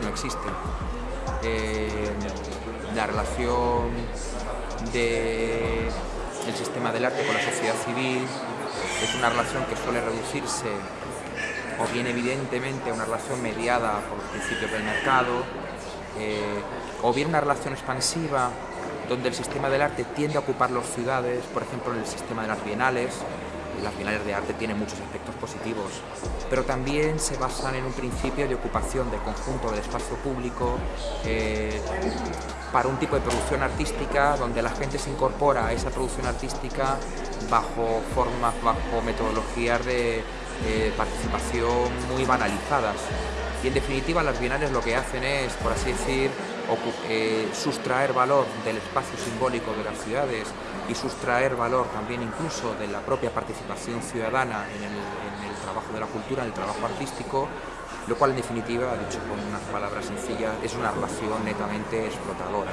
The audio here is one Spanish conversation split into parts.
no existe. Eh, la relación del sistema del arte con la sociedad civil es una relación que suele reducirse o bien evidentemente a una relación mediada por los principios del mercado, eh, o bien una relación expansiva donde el sistema del arte tiende a ocupar las ciudades, por ejemplo en el sistema de las bienales, las bienales de arte tienen muchos aspectos positivos, pero también se basan en un principio de ocupación de conjunto del espacio público eh, para un tipo de producción artística donde la gente se incorpora a esa producción artística bajo formas, bajo metodologías de eh, participación muy banalizadas. Y en definitiva las bienales lo que hacen es, por así decir, eh, sustraer valor del espacio simbólico de las ciudades y sustraer valor también incluso de la propia participación ciudadana en el, trabajo de la cultura, en el trabajo artístico, lo cual en definitiva, dicho con unas palabras sencillas, es una relación netamente explotadora.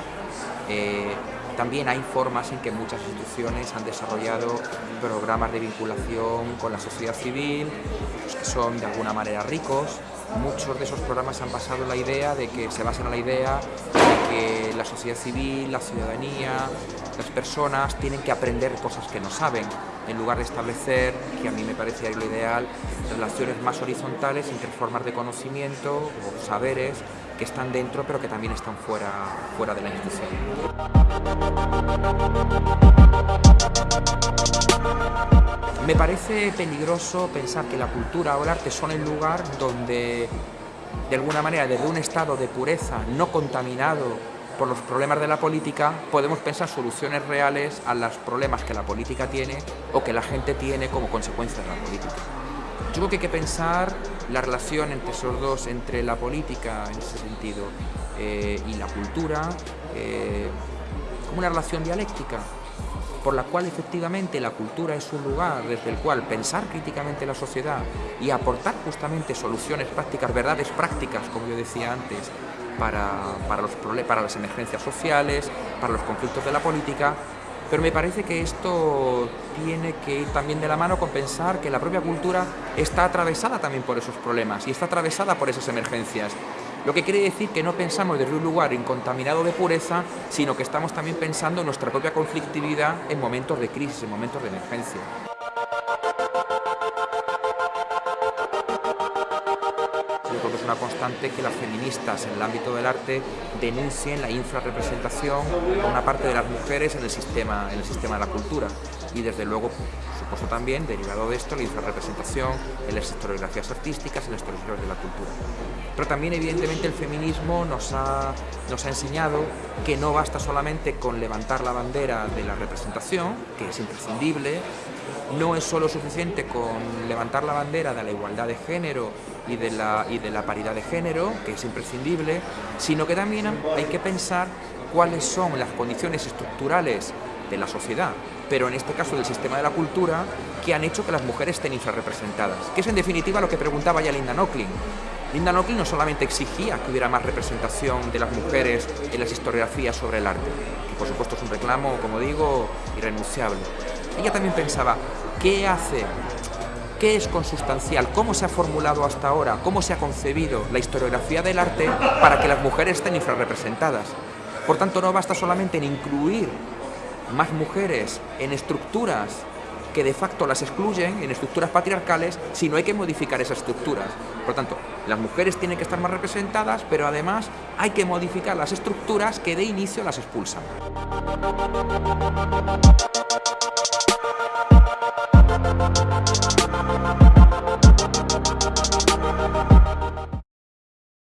Eh, también hay formas en que muchas instituciones han desarrollado programas de vinculación con la sociedad civil, pues, que son de alguna manera ricos, muchos de esos programas han basado la idea de que se basan en la idea de que la sociedad civil, la ciudadanía, las personas tienen que aprender cosas que no saben, en lugar de establecer, que a mí me parecía lo ideal, relaciones más horizontales entre formas de conocimiento o saberes que están dentro pero que también están fuera, fuera de la institución. Me parece peligroso pensar que la cultura o el arte son el lugar donde, de alguna manera, desde un estado de pureza no contaminado por los problemas de la política, podemos pensar soluciones reales a los problemas que la política tiene o que la gente tiene como consecuencia de la política. Yo creo que hay que pensar la relación entre esos dos, entre la política en ese sentido eh, y la cultura, eh, como una relación dialéctica por la cual efectivamente la cultura es un lugar desde el cual pensar críticamente la sociedad y aportar justamente soluciones prácticas, verdades prácticas, como yo decía antes, para, para, los, para las emergencias sociales, para los conflictos de la política, pero me parece que esto tiene que ir también de la mano con pensar que la propia cultura está atravesada también por esos problemas y está atravesada por esas emergencias. Lo que quiere decir que no pensamos desde un lugar incontaminado de pureza, sino que estamos también pensando en nuestra propia conflictividad en momentos de crisis, en momentos de emergencia. Yo creo que es una constante que las feministas en el ámbito del arte denuncien la infrarrepresentación de una parte de las mujeres en el sistema, en el sistema de la cultura. Y desde luego, supuesto también, derivado de esto, la infrarrepresentación en las historiografías artísticas, en las historiografías de la cultura. Pero también, evidentemente, el feminismo nos ha, nos ha enseñado que no basta solamente con levantar la bandera de la representación, que es imprescindible, no es solo suficiente con levantar la bandera de la igualdad de género y de la, y de la paridad de género, que es imprescindible, sino que también hay que pensar cuáles son las condiciones estructurales de la sociedad, pero en este caso del sistema de la cultura, que han hecho que las mujeres estén infrarrepresentadas, que es en definitiva lo que preguntaba ya Linda Nochlin. Linda Nochlin no solamente exigía que hubiera más representación de las mujeres en las historiografías sobre el arte, que por supuesto es un reclamo, como digo, irrenunciable. Ella también pensaba, ¿qué hace? ¿Qué es consustancial? ¿Cómo se ha formulado hasta ahora? ¿Cómo se ha concebido la historiografía del arte para que las mujeres estén infrarrepresentadas? Por tanto, no basta solamente en incluir más mujeres en estructuras que de facto las excluyen, en estructuras patriarcales, sino hay que modificar esas estructuras. Por tanto, las mujeres tienen que estar más representadas, pero además hay que modificar las estructuras que de inicio las expulsan.